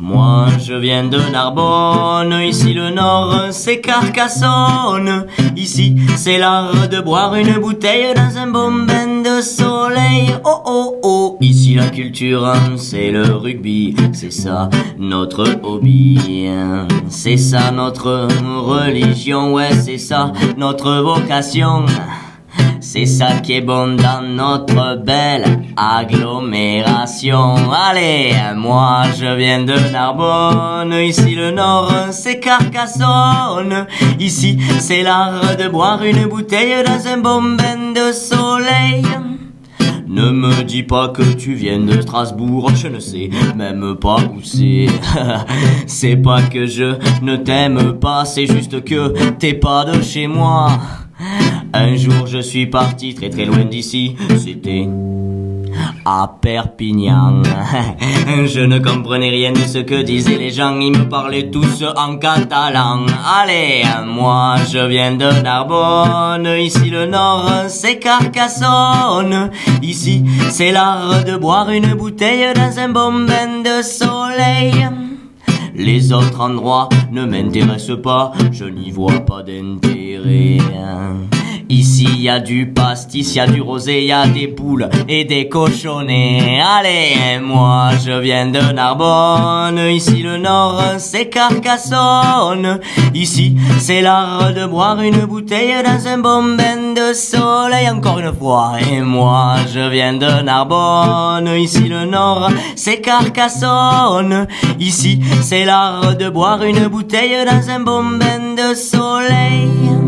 Moi je viens de Narbonne, ici le nord c'est Carcassonne, ici c'est l'art de boire une bouteille dans un bon bain de soleil. Oh oh oh, ici la culture c'est le rugby, c'est ça notre hobby, c'est ça notre religion, ouais c'est ça notre vocation. C'est ça qui est bon dans notre belle agglomération. Allez, moi je viens de Narbonne, ici le nord c'est Carcassonne. Ici c'est l'art de boire une bouteille dans un bon bain de soleil. Ne me dis pas que tu viens de Strasbourg, je ne sais même pas où c'est. c'est pas que je ne t'aime pas, c'est juste que t'es pas de chez moi. Un jour je suis parti très très loin d'ici, c'était à Perpignan. Je ne comprenais rien de ce que disaient les gens, ils me parlaient tous en catalan. Allez, moi je viens de Narbonne, ici le nord c'est Carcassonne. Ici c'est l'art de boire une bouteille dans un bon bain de soleil. Les autres endroits ne m'intéressent pas, je n'y vois pas d'intérêt. Ici y a du pastis, y a du rosé, y a des poules et des cochonnets. Allez, moi je viens de Narbonne, ici le nord c'est Carcassonne. Ici c'est l'art de boire une bouteille dans un bon bain de soleil encore une fois. Et moi je viens de Narbonne, ici le nord c'est Carcassonne. Ici c'est l'art de boire une bouteille dans un bon bain de soleil.